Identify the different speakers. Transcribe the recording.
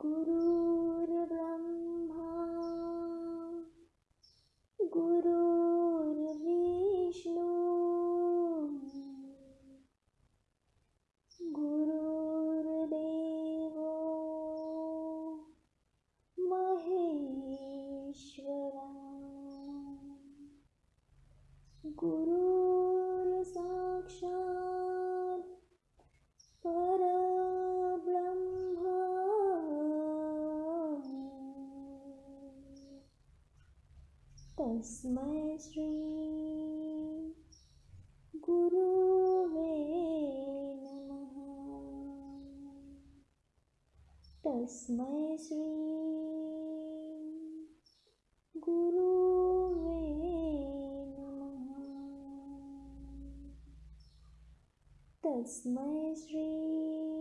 Speaker 1: गुरुर्ब्रह्मा गुरुर्विष्णु गुरुर्देवो। महेश्वरा। गुरुर्साक्षात् तस्मै श्री गुरुवे नमः। तस्मै श्री गुरुवे नमः। तस्मै श्री